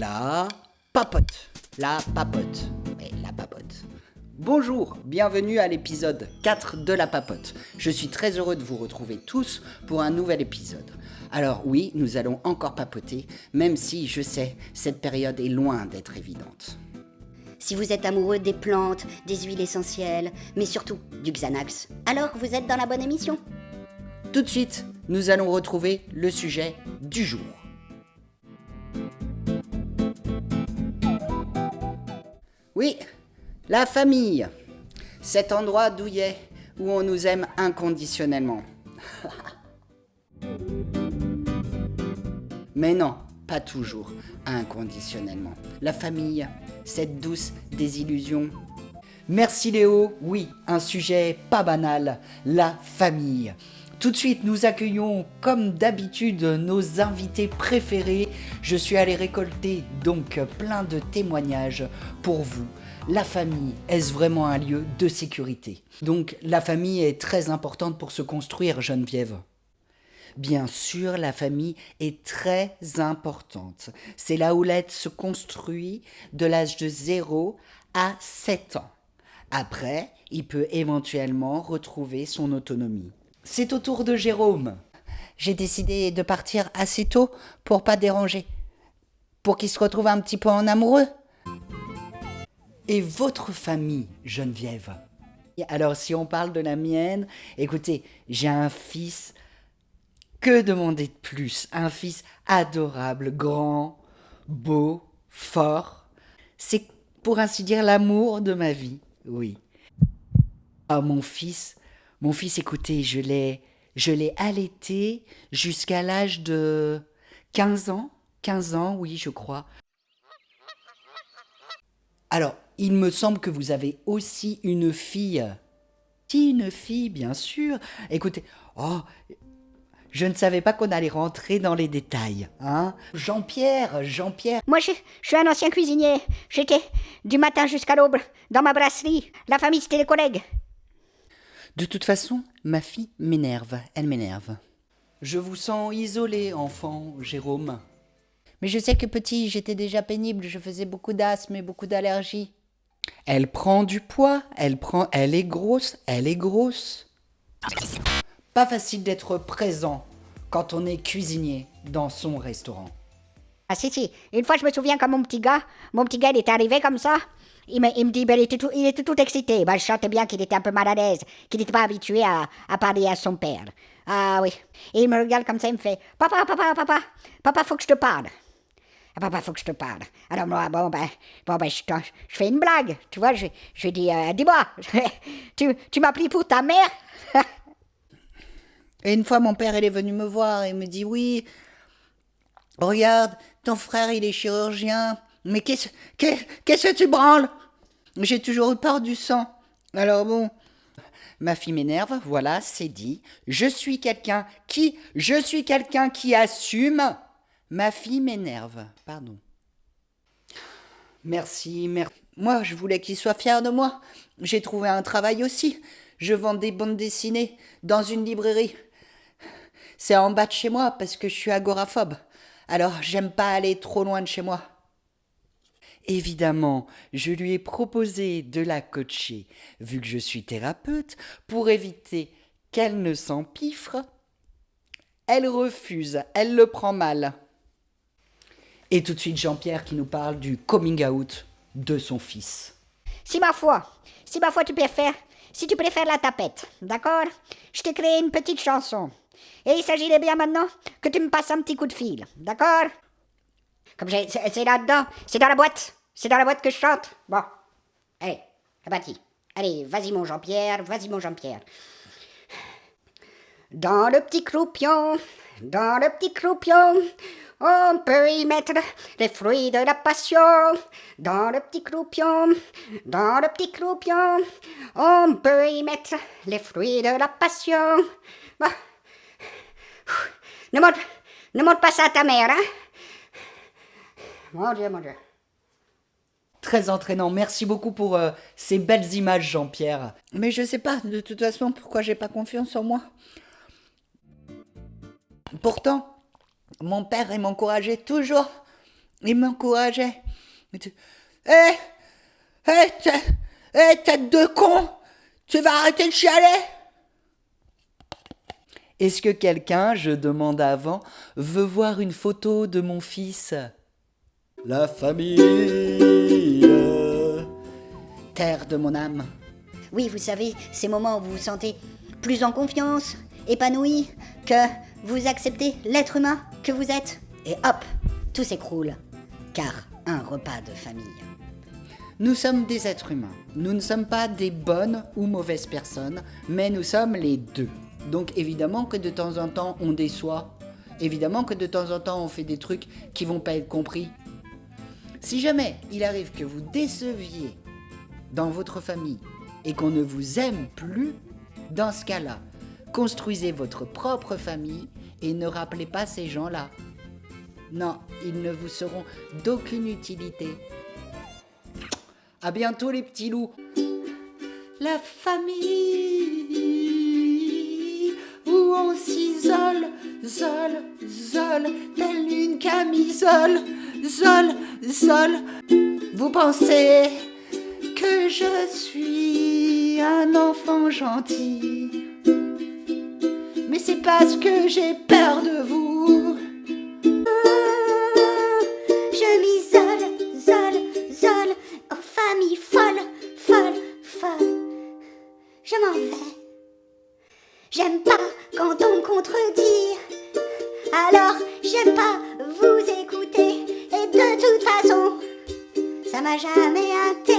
La papote. La papote. Oui, la papote. Bonjour, bienvenue à l'épisode 4 de La Papote. Je suis très heureux de vous retrouver tous pour un nouvel épisode. Alors oui, nous allons encore papoter, même si je sais, cette période est loin d'être évidente. Si vous êtes amoureux des plantes, des huiles essentielles, mais surtout du Xanax, alors vous êtes dans la bonne émission. Tout de suite, nous allons retrouver le sujet du jour. Oui, la famille. Cet endroit douillet où on nous aime inconditionnellement. Mais non, pas toujours inconditionnellement. La famille, cette douce désillusion. Merci Léo, oui, un sujet pas banal, la famille. Tout de suite, nous accueillons comme d'habitude nos invités préférés. Je suis allé récolter donc plein de témoignages pour vous. La famille, est-ce vraiment un lieu de sécurité? Donc la famille est très importante pour se construire, Geneviève. Bien sûr, la famille est très importante. C'est là où l'être se construit de l'âge de 0 à 7 ans. Après, il peut éventuellement retrouver son autonomie. C'est au tour de Jérôme. J'ai décidé de partir assez tôt pour pas déranger. Pour qu'il se retrouve un petit peu en amoureux. Et votre famille, Geneviève? Alors, si on parle de la mienne, écoutez, j'ai un fils. Que demander de plus? Un fils adorable, grand, beau, fort. C'est pour ainsi dire l'amour de ma vie, oui. Ah, mon fils, mon fils, écoutez, je l'ai, je l'ai allaité jusqu'à l'âge de 15 ans. 15 ans, oui, je crois. Alors, il me semble que vous avez aussi une fille. Si, une fille, bien sûr. Écoutez, oh, je ne savais pas qu'on allait rentrer dans les détails, hein Jean-Pierre, Jean-Pierre. Moi, je, je suis un ancien cuisinier. J'étais du matin jusqu'à l'aube dans ma brasserie. La famille, c'était les collègues. De toute façon, ma fille m'énerve, elle m'énerve. Je vous sens isolé, enfant, Jérôme. Mais je sais que petit, j'étais déjà pénible, je faisais beaucoup d'asthme et beaucoup d'allergies. Elle prend du poids, elle prend, elle est grosse, elle est grosse. Pas facile d'être présent quand on est cuisinier dans son restaurant. Ah si, si. Une fois, je me souviens quand mon petit gars, mon petit gars, il était arrivé comme ça. Il me, il me dit, ben, il, était tout, il était tout excité. Ben, je sentais bien qu'il était un peu mal à l'aise, qu'il n'était pas habitué à, à parler à son père. Ah oui. Et il me regarde comme ça, il me fait, papa, papa, papa, papa, faut que je te parle. Ah, papa, faut que je te parle. Alors moi, bon, ben, bon, ben je, fais une blague. Tu vois, je, je dis, euh, dis-moi, tu, tu m'as pour ta mère? Et une fois, mon père, il est venu me voir et me dit Oui, regarde, ton frère, il est chirurgien. Mais qu'est-ce qu'est- qu'est-ce que tu branles? J'ai toujours eu peur du sang. Alors bon, Ma fille m'énerve, voilà, c'est dit. Je suis quelqu'un qui, je suis quelqu'un qui assume. Ma fille m'énerve, pardon. Merci, merci. moi, je voulais qu'il soit fier de moi. J'ai trouvé un travail aussi. Je vends des bandes dessinées dans une librairie. C'est en bas de chez moi parce que je suis agoraphobe. Alors, j'aime pas aller trop loin de chez moi. Évidemment, je lui ai proposé de la coacher, vu que je suis thérapeute, pour éviter qu'elle ne s'empiffre. Elle refuse, elle le prend mal. Et tout de suite Jean-Pierre qui nous parle du coming out de son fils. Si ma foi, si ma foi tu préfères, si tu préfères la tapette, d'accord? Je t'ai créé une petite chanson. Et il s'agirait bien maintenant que tu me passes un petit coup de fil, d'accord? C'est là-dedans, c'est dans la boîte, c'est dans la boîte que je chante. Bon, allez, c'est parti. Allez, vas-y mon Jean-Pierre, vas-y mon Jean-Pierre. Dans le petit croupion, dans le petit croupion, on peut y mettre les fruits de la passion. Dans le petit croupion, dans le petit croupion, on peut y mettre les fruits de la passion. Bon. Ne montre, ne montre pas ça à ta mère, hein Mon Dieu, mon Dieu. Très entraînant. Merci beaucoup pour euh, ces belles images, Jean-Pierre. Mais je sais pas, de toute façon, pourquoi j'ai pas confiance en moi? Pourtant, mon père, il m'encourageait toujours il m'encourageait. Hé, hé, hé, tête de con, tu vas arrêter de chialer Est-ce que quelqu'un, je demande avant, veut voir une photo de mon fils? La famille Terre de mon âme. Oui, vous savez, ces moments où vous vous sentez plus en confiance, épanoui, que vous acceptez l'être humain que vous êtes, et hop, tout s'écroule. Car un repas de famille. Nous sommes des êtres humains. Nous ne sommes pas des bonnes ou mauvaises personnes, mais nous sommes les deux. Donc évidemment que de temps en temps on déçoit. Évidemment que de temps en temps on fait des trucs qui vont pas être compris. Si jamais il arrive que vous déceviez dans votre famille et qu'on ne vous aime plus, dans ce cas-là, construisez votre propre famille et ne rappelez pas ces gens-là. Non, ils ne vous seront d'aucune utilité. À bientôt les petits loups. La famille où on s'isole, zole, zole, telle une camisole, zole, zole. Vous pensez que je suis un enfant gentil, mais c'est parce que j'ai peur de vous. Je m'isole, zole, zole, en famille folle, folle, folle. Je m'en vais. J'aime pas quand on me contredit. Alors, j'aime pas vous jamais intéressé.